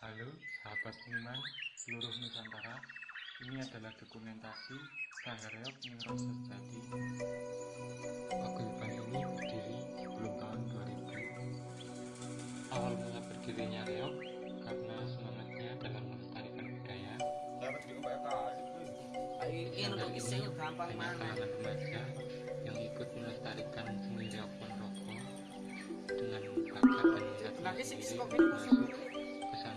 Halo sahabat seniman seluruh Nusantara. Ini adalah dokumentasi Sanggar Reok Ningro Sejati Paguyuban ini berdiri sebelum tahun 2000 Awal mula berdirinya Reok karena semangatnya dalam melestarikan budaya. Kali. Ini gampang banyak mana? kalangan remaja yang ikut melestarikan seni Reok Ponorogo dengan bakat dan niat Nah, sendiri